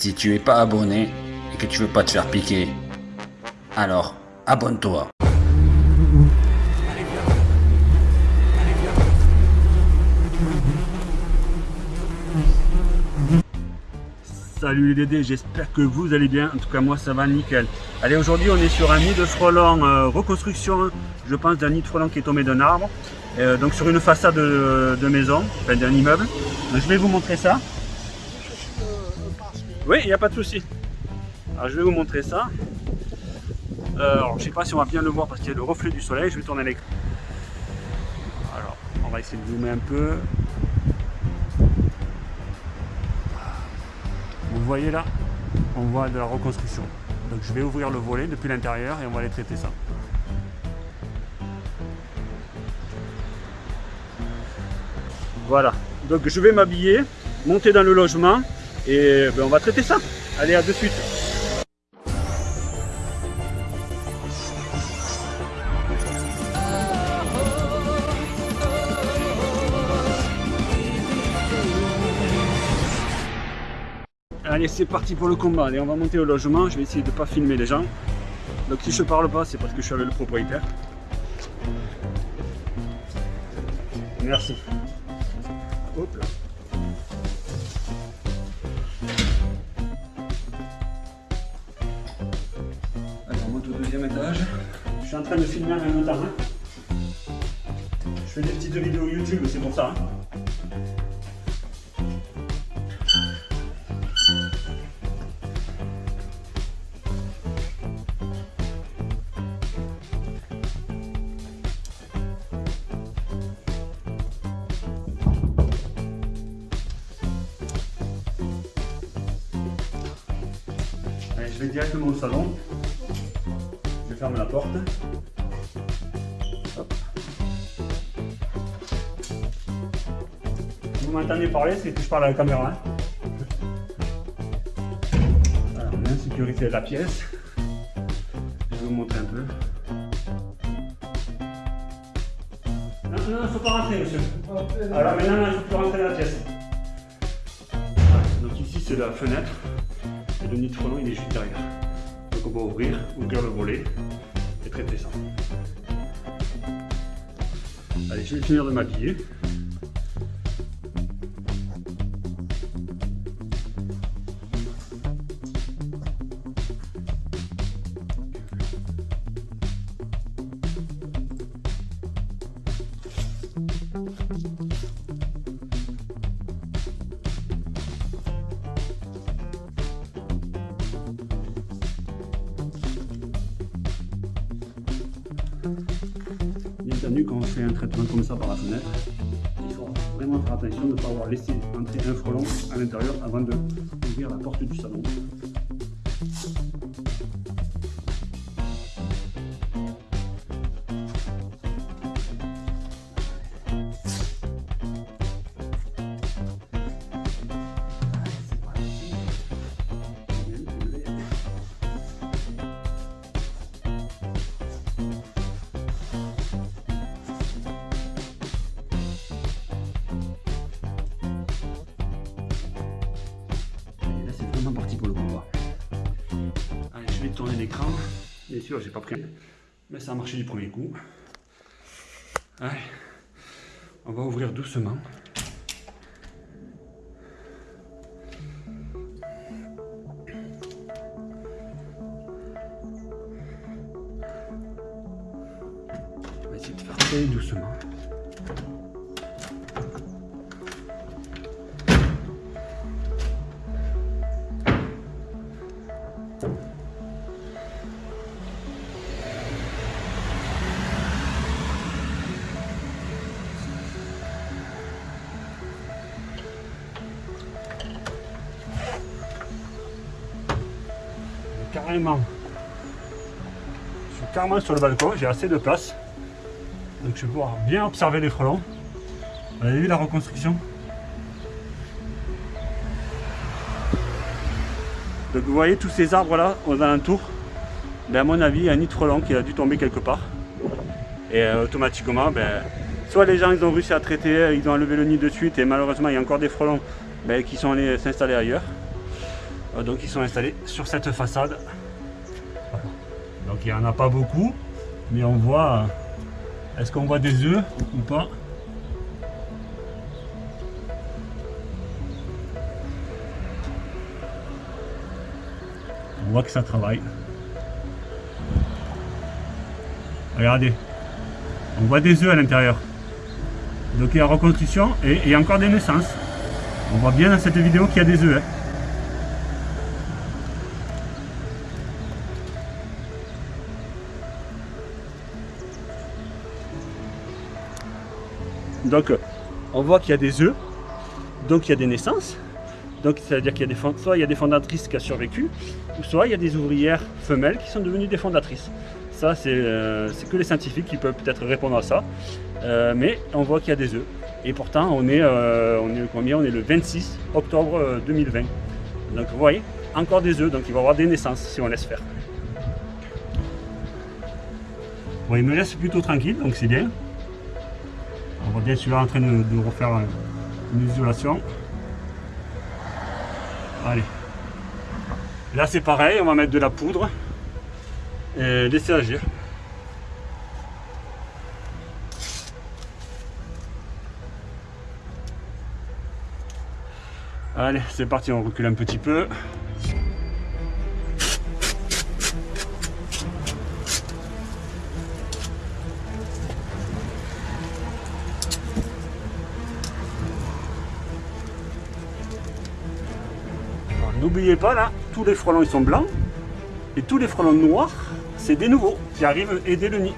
Si tu es pas abonné et que tu veux pas te faire piquer, alors abonne-toi. Salut les Dédés, j'espère que vous allez bien. En tout cas, moi ça va nickel. Allez, aujourd'hui on est sur un nid de frelons euh, reconstruction, je pense, d'un nid de frelons qui est tombé d'un arbre. Euh, donc sur une façade de, maison, enfin d'un immeuble. je vais vous montrer ça. Oui, il n'y a pas de souci. Alors je vais vous montrer ça. Euh, alors je sais pas si on va bien le voir parce qu'il y a le reflet du soleil. Je vais tourner l'écran. Alors on va essayer de zoomer un peu. Vous voyez là, on voit de la reconstruction. Donc je vais ouvrir le volet depuis l'intérieur et on va aller traiter ça. Voilà, donc je vais m'habiller, monter dans le logement et ben, on va traiter ça. Allez, à de suite. Allez, c'est parti pour le combat. Allez, on va monter au logement. Je vais essayer de ne pas filmer les gens. Donc si je parle pas, c'est parce que je suis avec le propriétaire. Merci. Hop là. Suis en train de filmer en même temps. Je fais des petites vidéos YouTube, c'est pour ça. Hein. je vais directement au salon. Ferme la porte. Vous m'entendez parler, c'est que je parle à la caméra. Hein. on de la pièce. Je vais vous montrer un peu. Non, non, il ne faut pas rentrer, monsieur. Alors maintenant, il ne faut plus rentrer dans la pièce. Donc ici, c'est la fenêtre le nid de frelon il est juste derrière. Donc on va ouvrir, ouvrir le volet et traiter ça. Allez, je vais finir de quand on fait un traitement comme ça par la fenêtre, il faut vraiment faire attention de ne pas avoir laissé entrer un frelon à l'intérieur avant d'ouvrir la porte du salon. Je vais tourner l'écran. Bien sûr, j'ai pas pris, mais ça a marché du premier coup. Allez, on va ouvrir doucement. On va essayer de faire très doucement. Carrément. Je suis carrément sur le balcon, j'ai assez de place. Donc je vais pouvoir bien observer les frelons. Vous avez vu la reconstruction? Donc vous voyez tous ces arbres là aux alentours. Ben, à mon avis, il y a un nid de frelons qui a dû tomber quelque part. Et euh, automatiquement, ben, soit les gens ils ont réussi à traiter, ils ont enlevé le nid de suite et malheureusement il y a encore des frelons ben, qui sont allés s'installer ailleurs. Euh, donc ils sont installés sur cette façade. Donc il n'y en a pas beaucoup, mais on voit... euh, Est-ce qu'on voit des œufs ou pas? On voit que ça travaille. Regardez. On voit des œufs à l'intérieur. Donc il y a reconstruction et a encore des naissances. On voit bien dans cette vidéo qu'il y a des œufs. hein. Donc on voit qu'il y a des œufs, donc il y a des naissances. Donc c'est-à-dire qu'il y a des soit il y a des fondatrices qui ont survécu, ou soit il y a des ouvrières femelles qui sont devenues des fondatrices. Ça c'est euh, que les scientifiques qui peuvent peut-être répondre à ça. Euh, mais on voit qu'il y a des œufs. Et pourtant on est, euh, on est combien? On est le 26 octobre euh, 2020. Donc vous voyez, encore des œufs, donc il va y avoir des naissances si on laisse faire. Bon, il me laisse plutôt tranquille, donc c'est bien. On voit bien celui-là en train de, de refaire euh, une isolation. Allez. Là c'est pareil, on va mettre de la poudre et laisser agir. Allez, c'est parti, on recule un petit peu. N'oubliez pas là, tous les frelons ils sont blancs et tous les frelons noirs, c'est des nouveaux qui arrivent aider le nid.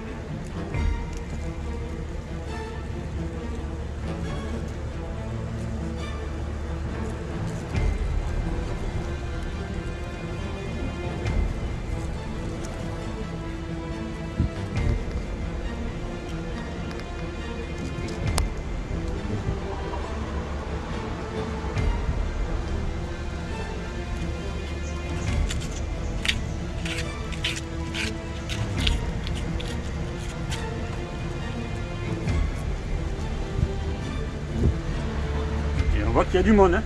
Y a du monde. hein.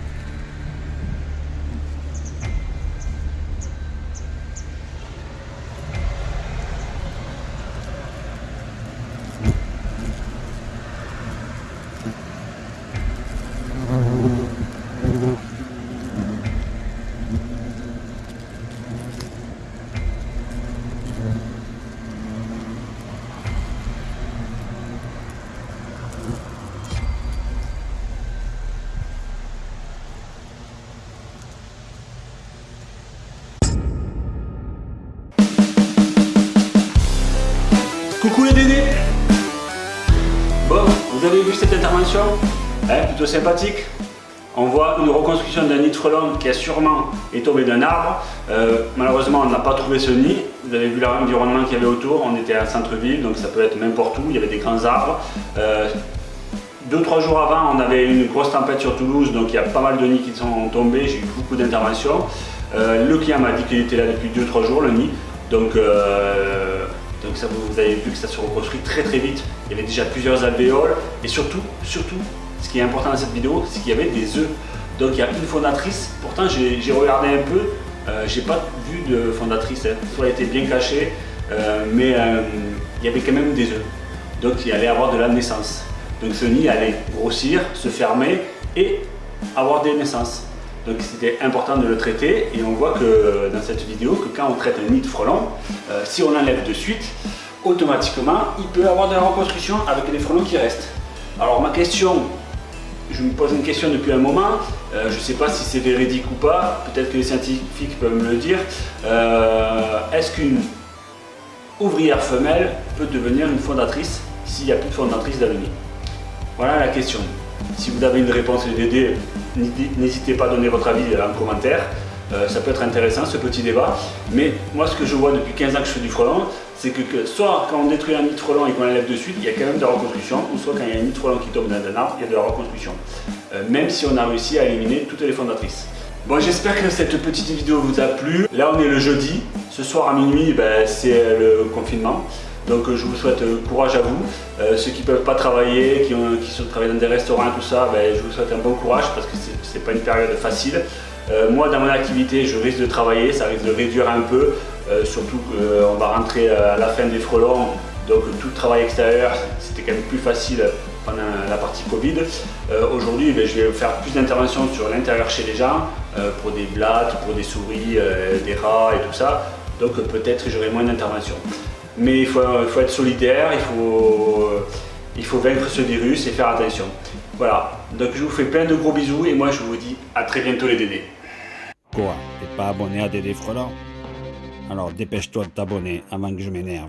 Bon, vous avez vu cette intervention? Hein, Plutôt sympathique. On voit une reconstruction d'un nid de frelon qui a sûrement est tombé d'un arbre. Euh, malheureusement, on n'a pas trouvé ce nid. Vous avez vu l'environnement qu'il y avait autour. On était à centre-ville, donc ça peut être n'importe où. Il y avait des grands arbres. Euh, deux, trois jours avant, on avait une grosse tempête sur Toulouse, donc il y a pas mal de nids qui sont tombés. J'ai eu beaucoup d'interventions. Euh, le client m'a dit qu'il était là depuis 2-3 jours, le nid. Donc, euh, donc ça, vous, avez vu que ça se reconstruit très très vite. Il y avait déjà plusieurs alvéoles et surtout, surtout, ce qui est important dans cette vidéo, c'est qu'il y avait des œufs. Donc il y a une fondatrice. Pourtant, j'ai j'ai regardé un peu, euh, j'ai pas vu de fondatrice. Hein. Soit elle était bien cachée, euh, mais euh, il y avait quand même des œufs. Donc il allait avoir de la naissance. Donc ce nid allait grossir, se fermer et avoir des naissances. Donc c'était important de le traiter et on voit que dans cette vidéo que quand on traite un nid de frelon, euh, si on l'enlève de suite, automatiquement il peut avoir de la reconstruction avec les frelons qui restent. Alors ma question, je me pose une question depuis un moment, euh, je ne sais pas si c'est véridique ou pas, peut-être que les scientifiques peuvent me le dire. Euh, Est-ce qu'une ouvrière femelle peut devenir une fondatrice s'il n'y a plus de fondatrice nid Voilà la question. Si vous avez une réponse LDD, n'hésitez pas à donner votre avis en commentaire. Euh, ça peut être intéressant ce petit débat. Mais moi ce que je vois depuis 15 ans que je fais du frelon, c'est que, que soit quand on détruit un nid de frelon et qu'on l'enlève de suite, il y a quand même de la reconstruction, ou soit quand il y a un nid de frelon qui tombe dans un arbre, il y a de la reconstruction. Euh, même si on a réussi à éliminer toutes les fondatrices. Bon, j'espère que cette petite vidéo vous a plu. Là, on est le jeudi. Ce soir à minuit, ben, c'est le confinement. Donc, euh, je vous souhaite euh, courage à vous. Euh, ceux qui ne peuvent pas travailler, qui, ont, qui sont travaillent dans des restaurants, tout ça, ben, je vous souhaite un bon courage parce que c'est n'est pas une période facile. Moi, dans mon activité, je risque de travailler, ça risque de réduire un peu, surtout qu'on va rentrer à la fin des frelons, donc tout le travail extérieur, c'était quand même plus facile pendant la partie Covid. Aujourd'hui, ben, je vais faire plus d'interventions sur l'intérieur chez les gens, pour des blattes, pour des souris, des rats et tout ça. Donc peut-être j'aurai moins d'interventions. Mais il faut, être solidaire, il faut, euh, il faut vaincre ce virus et faire attention. Voilà, donc je vous fais plein de gros bisous et moi je vous dis à très bientôt les Dédés. Quoi T'es pas abonné à Dédé Frelant Alors dépêche-toi de t'abonner avant que je m'énerve.